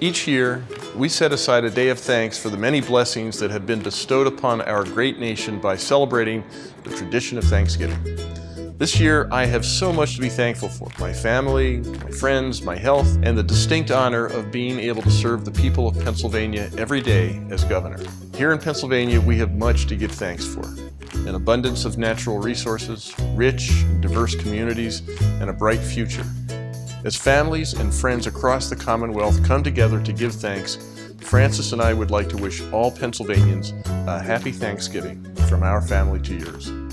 Each year, we set aside a day of thanks for the many blessings that have been bestowed upon our great nation by celebrating the tradition of Thanksgiving. This year, I have so much to be thankful for. My family, my friends, my health, and the distinct honor of being able to serve the people of Pennsylvania every day as governor. Here in Pennsylvania, we have much to give thanks for. An abundance of natural resources, rich and diverse communities, and a bright future. As families and friends across the Commonwealth come together to give thanks, Frances and I would like to wish all Pennsylvanians a happy Thanksgiving from our family to yours.